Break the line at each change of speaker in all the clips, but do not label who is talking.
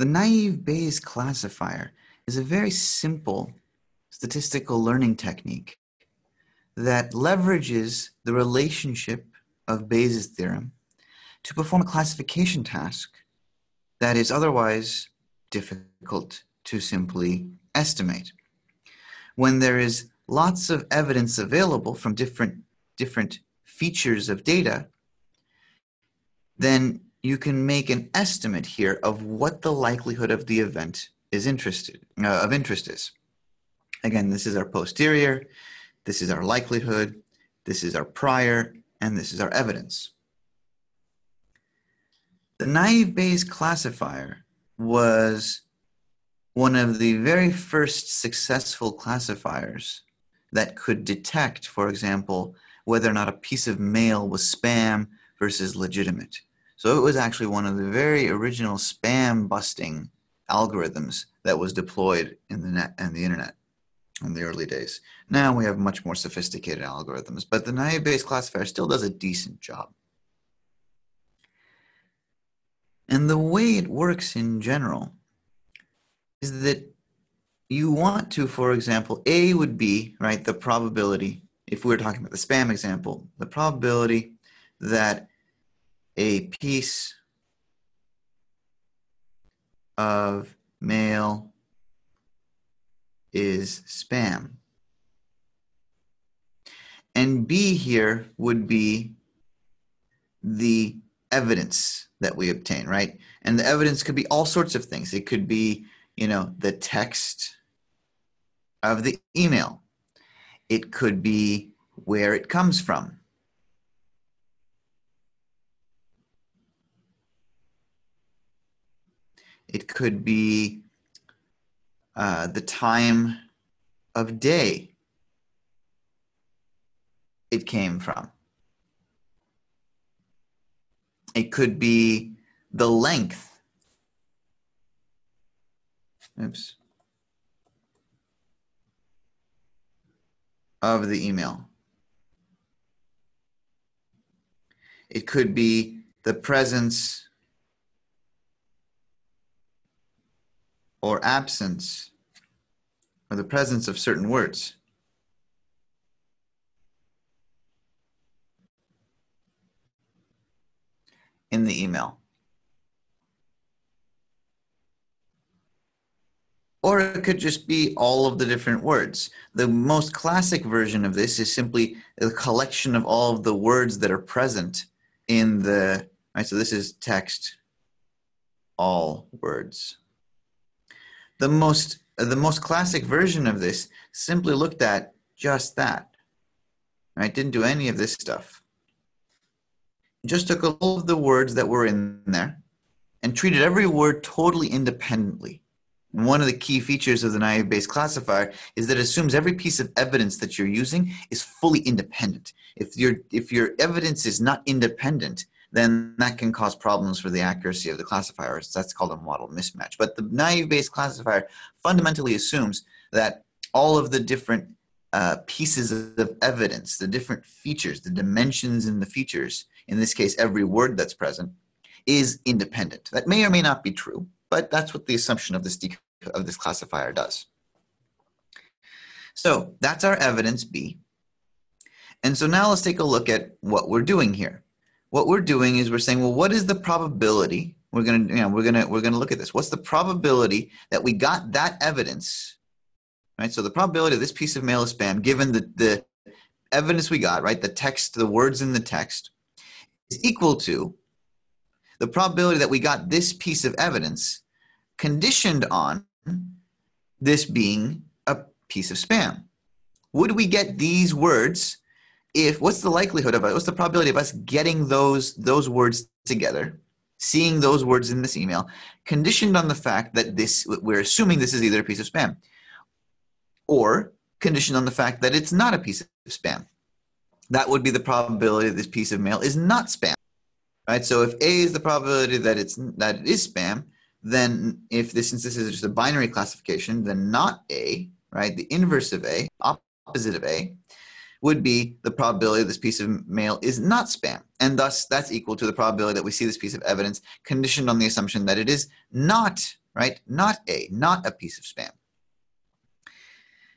The naive Bayes classifier is a very simple statistical learning technique that leverages the relationship of Bayes' theorem to perform a classification task that is otherwise difficult to simply estimate. When there is lots of evidence available from different, different features of data, then you can make an estimate here of what the likelihood of the event is interested uh, of interest is. Again, this is our posterior, this is our likelihood, this is our prior, and this is our evidence. The naive Bayes classifier was one of the very first successful classifiers that could detect, for example, whether or not a piece of mail was spam versus legitimate. So it was actually one of the very original spam busting algorithms that was deployed in the net and the internet in the early days. Now we have much more sophisticated algorithms, but the naive Bayes classifier still does a decent job. And the way it works in general is that you want to, for example, A would be, right, the probability, if we were talking about the spam example, the probability that a piece of mail is spam. And B here would be the evidence that we obtain, right? And the evidence could be all sorts of things. It could be, you know, the text of the email. It could be where it comes from. It could be uh, the time of day it came from. It could be the length. Oops. Of the email. It could be the presence or absence or the presence of certain words. in the email. Or it could just be all of the different words. The most classic version of this is simply a collection of all of the words that are present in the, right, so this is text, all words. The most, the most classic version of this simply looked at just that, right? Didn't do any of this stuff just took all of the words that were in there and treated every word totally independently. One of the key features of the naive Bayes classifier is that it assumes every piece of evidence that you're using is fully independent. If, your if your evidence is not independent, then that can cause problems for the accuracy of the classifier. That's called a model mismatch. But the naive Bayes classifier fundamentally assumes that all of the different uh, pieces of evidence, the different features, the dimensions in the features, in this case, every word that's present, is independent. That may or may not be true, but that's what the assumption of this, of this classifier does. So that's our evidence B. And so now let's take a look at what we're doing here. What we're doing is we're saying, well, what is the probability? We're gonna, you know, we're gonna, we're gonna look at this. What's the probability that we got that evidence, right? So the probability of this piece of mail is spam, given the, the evidence we got, right? The text, the words in the text, is equal to the probability that we got this piece of evidence conditioned on this being a piece of spam. Would we get these words if, what's the likelihood of it, what's the probability of us getting those, those words together, seeing those words in this email, conditioned on the fact that this, we're assuming this is either a piece of spam, or conditioned on the fact that it's not a piece of spam that would be the probability that this piece of mail is not spam. Right? So if A is the probability that it's that it is spam, then if this since this is just a binary classification, then not A, right? The inverse of A, opposite of A, would be the probability this piece of mail is not spam. And thus that's equal to the probability that we see this piece of evidence conditioned on the assumption that it is not right? Not A, not a piece of spam.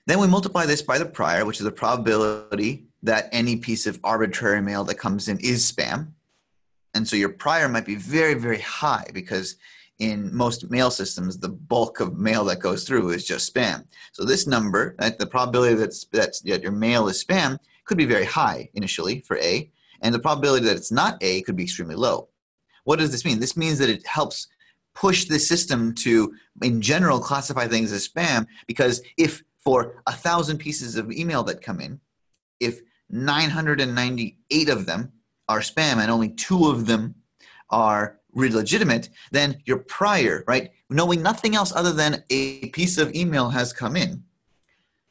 Then we multiply this by the prior, which is the probability that any piece of arbitrary mail that comes in is spam. And so your prior might be very, very high because in most mail systems, the bulk of mail that goes through is just spam. So this number, the probability that's, that's, that your mail is spam could be very high initially for A, and the probability that it's not A could be extremely low. What does this mean? This means that it helps push the system to, in general, classify things as spam because if for a thousand pieces of email that come in, if 998 of them are spam and only two of them are legitimate, then your prior, right, knowing nothing else other than a piece of email has come in,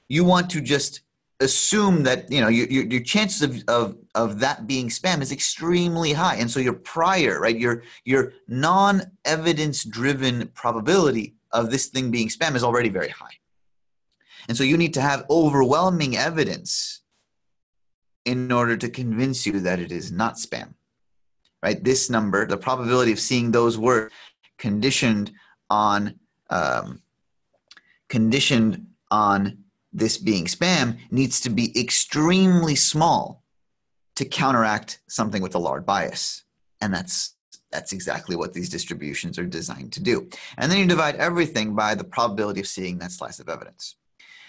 you want to just assume that you know your, your, your, chances of, of, of that being spam is extremely high. And so your prior right your your non-evidence driven probability of this thing being spam is already very high. And so you need to have overwhelming evidence in order to convince you that it is not spam right this number the probability of seeing those words conditioned on um, conditioned on this being spam needs to be extremely small to counteract something with a large bias. And that's that's exactly what these distributions are designed to do. And then you divide everything by the probability of seeing that slice of evidence.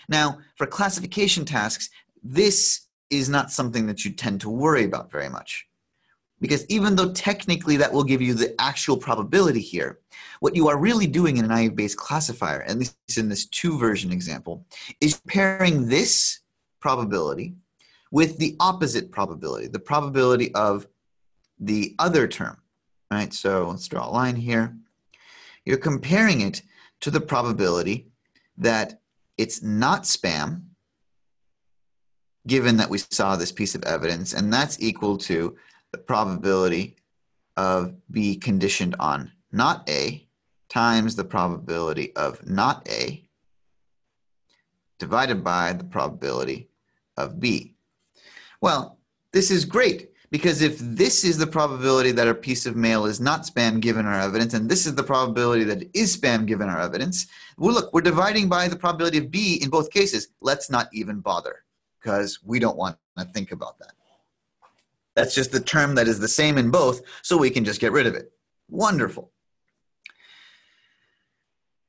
Now, for classification tasks, this is not something that you tend to worry about very much. Because even though technically that will give you the actual probability here, what you are really doing in a naive-Bayes classifier, at least in this two version example, is pairing this probability with the opposite probability, the probability of the other term, right? So let's draw a line here. You're comparing it to the probability that it's not spam, given that we saw this piece of evidence, and that's equal to the probability of B conditioned on not A times the probability of not A divided by the probability of B. Well, this is great because if this is the probability that a piece of mail is not spam given our evidence, and this is the probability that it is spam given our evidence, well, look, we're dividing by the probability of B in both cases. Let's not even bother because we don't want to think about that. That's just the term that is the same in both, so we can just get rid of it. Wonderful.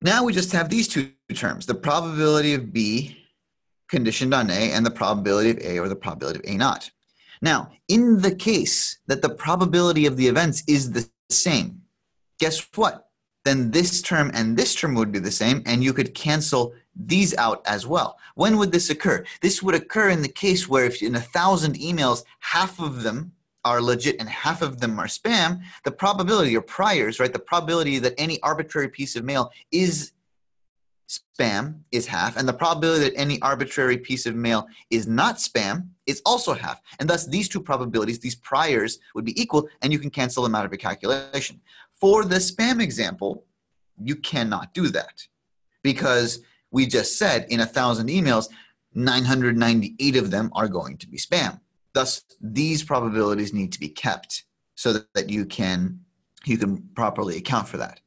Now we just have these two terms, the probability of B conditioned on A and the probability of A or the probability of A naught. Now, in the case that the probability of the events is the same, guess what? Then this term and this term would be the same and you could cancel these out as well. When would this occur? This would occur in the case where if in a thousand emails, half of them are legit and half of them are spam, the probability or priors, right, the probability that any arbitrary piece of mail is spam is half, and the probability that any arbitrary piece of mail is not spam is also half. And thus these two probabilities, these priors, would be equal, and you can cancel them out of your calculation. For the spam example, you cannot do that because we just said in a thousand emails, 998 of them are going to be spam. Thus, these probabilities need to be kept so that, you can you can properly account for that.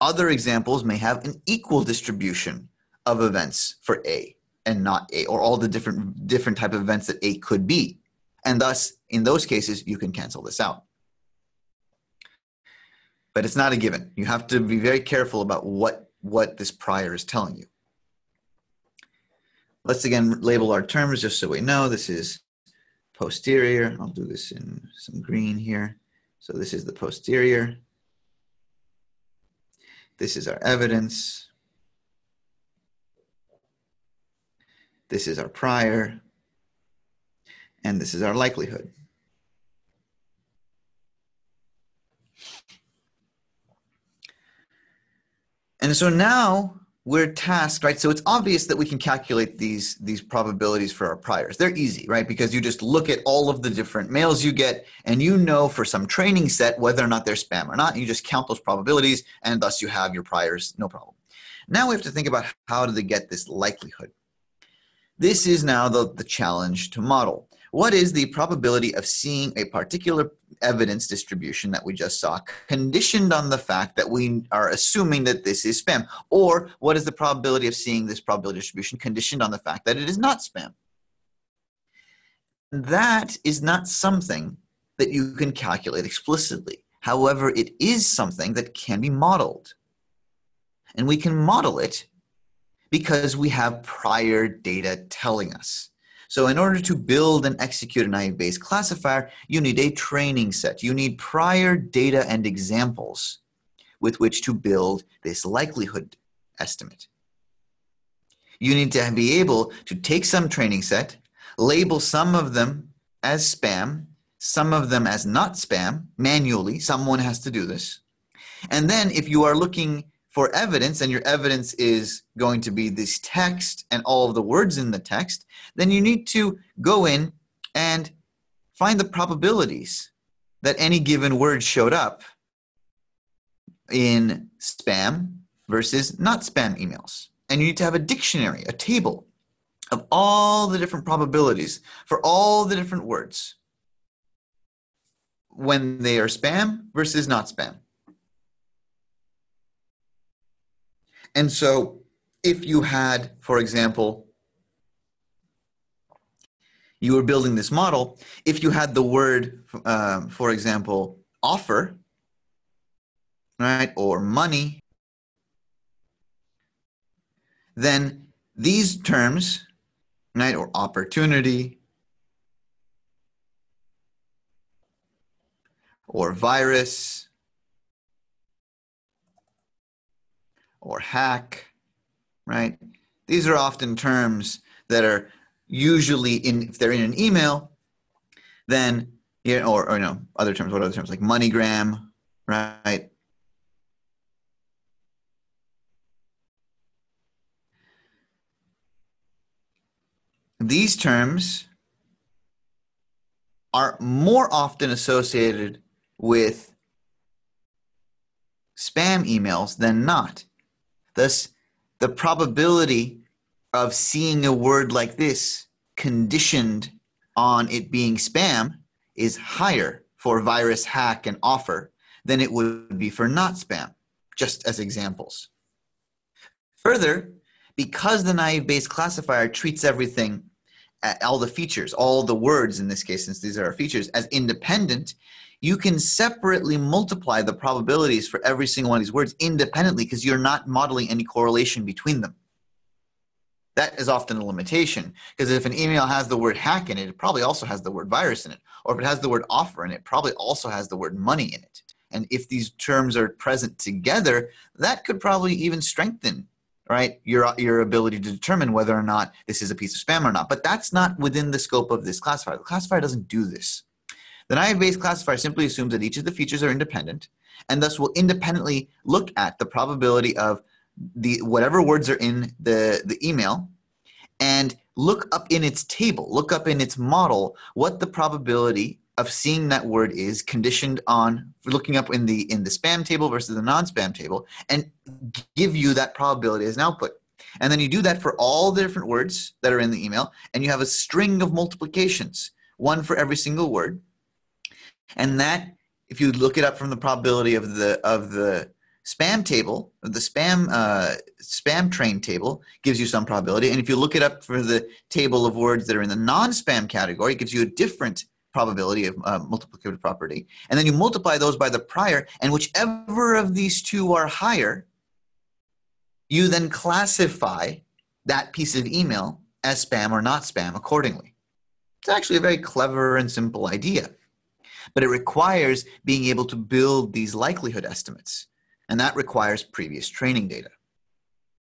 Other examples may have an equal distribution of events for A and not A, or all the different different type of events that A could be. And thus, in those cases, you can cancel this out. But it's not a given. You have to be very careful about what, what this prior is telling you. Let's again label our terms just so we know this is posterior. I'll do this in some green here. So this is the posterior. This is our evidence. This is our prior. And this is our likelihood. And so now we're tasked, right? So it's obvious that we can calculate these, these probabilities for our priors. They're easy, right? Because you just look at all of the different mails you get and you know for some training set whether or not they're spam or not. You just count those probabilities and thus you have your priors, no problem. Now we have to think about how do they get this likelihood. This is now the, the challenge to model. What is the probability of seeing a particular evidence distribution that we just saw conditioned on the fact that we are assuming that this is spam? Or what is the probability of seeing this probability distribution conditioned on the fact that it is not spam? That is not something that you can calculate explicitly. However, it is something that can be modeled. And we can model it because we have prior data telling us. So in order to build and execute a naive Bayes classifier, you need a training set. You need prior data and examples with which to build this likelihood estimate. You need to be able to take some training set, label some of them as spam, some of them as not spam manually. Someone has to do this. And then if you are looking for evidence and your evidence is going to be this text and all of the words in the text, then you need to go in and find the probabilities that any given word showed up in spam versus not spam emails. And you need to have a dictionary, a table of all the different probabilities for all the different words when they are spam versus not spam. And so if you had, for example, you were building this model, if you had the word, um, for example, offer, right, or money, then these terms, right, or opportunity, or virus, or hack, right? These are often terms that are usually in, if they're in an email, then, you know, or, or you know, other terms, what other terms, like MoneyGram, right? These terms are more often associated with spam emails than not. Thus, the probability of seeing a word like this conditioned on it being spam is higher for virus, hack, and offer than it would be for not spam, just as examples. Further, because the naive Bayes classifier treats everything, all the features, all the words in this case, since these are our features, as independent, you can separately multiply the probabilities for every single one of these words independently because you're not modeling any correlation between them. That is often a limitation because if an email has the word hack in it, it probably also has the word virus in it. Or if it has the word offer in it, it probably also has the word money in it. And if these terms are present together, that could probably even strengthen right your your ability to determine whether or not this is a piece of spam or not. But that's not within the scope of this classifier. The classifier doesn't do this. The naive Bayes classifier simply assumes that each of the features are independent and thus will independently look at the probability of the whatever words are in the, the email and look up in its table, look up in its model what the probability of seeing that word is conditioned on looking up in the in the spam table versus the non-spam table and give you that probability as an output. And then you do that for all the different words that are in the email and you have a string of multiplications, one for every single word. And that, if you look it up from the probability of the of the spam table, the spam uh, spam train table gives you some probability. And if you look it up for the table of words that are in the non-spam category, it gives you a different probability of uh, multiplicative property. And then you multiply those by the prior, and whichever of these two are higher, you then classify that piece of email as spam or not spam accordingly. It's actually a very clever and simple idea but it requires being able to build these likelihood estimates. And that requires previous training data.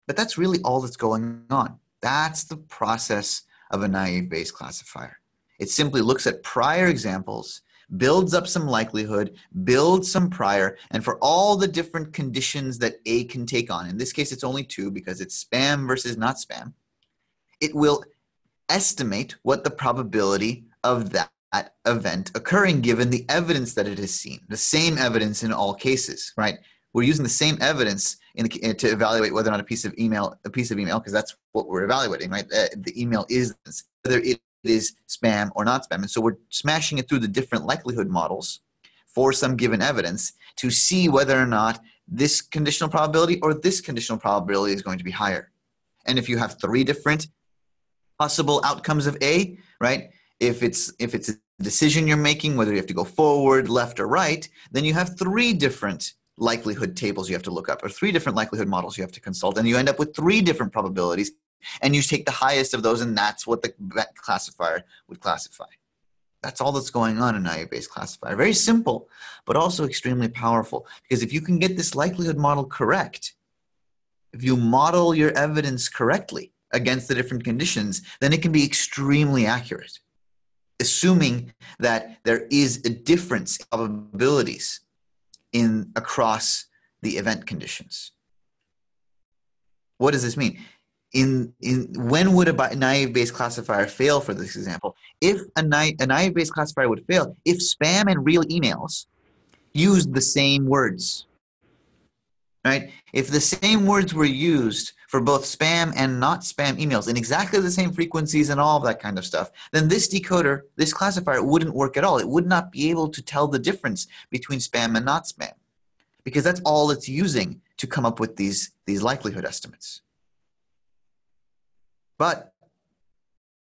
But that's really all that's going on. That's the process of a naive Bayes classifier. It simply looks at prior examples, builds up some likelihood, builds some prior, and for all the different conditions that A can take on, in this case it's only two because it's spam versus not spam, it will estimate what the probability of that event occurring given the evidence that it has seen, the same evidence in all cases, right? We're using the same evidence in the, to evaluate whether or not a piece of email, a piece of email, because that's what we're evaluating, right? Uh, the email is whether it is spam or not spam. And so we're smashing it through the different likelihood models for some given evidence to see whether or not this conditional probability or this conditional probability is going to be higher. And if you have three different possible outcomes of A, right? If it's if it's a decision you're making, whether you have to go forward, left, or right, then you have three different likelihood tables you have to look up, or three different likelihood models you have to consult, and you end up with three different probabilities, and you take the highest of those, and that's what the classifier would classify. That's all that's going on in naive-Bayes classifier. Very simple, but also extremely powerful, because if you can get this likelihood model correct, if you model your evidence correctly against the different conditions, then it can be extremely accurate, assuming that there is a difference in probabilities in across the event conditions. What does this mean? In, in when would a naive Bayes classifier fail for this example? If a, naive, a naive Bayes classifier would fail, if spam and real emails used the same words, right? If the same words were used for both spam and not spam emails in exactly the same frequencies and all of that kind of stuff, then this decoder, this classifier wouldn't work at all. It would not be able to tell the difference between spam and not spam because that's all it's using to come up with these, these likelihood estimates. But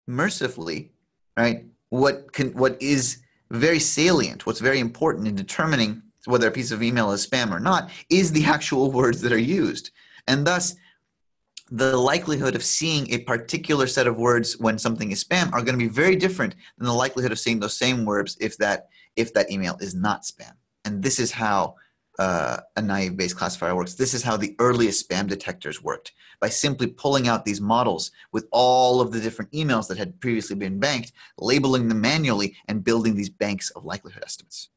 mercifully, right, what, can, what is very salient, what's very important in determining whether a piece of email is spam or not, is the actual words that are used. And thus, the likelihood of seeing a particular set of words when something is spam are going to be very different than the likelihood of seeing those same words if that if that email is not spam. And this is how uh, a naive Bayes classifier works. This is how the earliest spam detectors worked by simply pulling out these models with all of the different emails that had previously been banked, labeling them manually, and building these banks of likelihood estimates.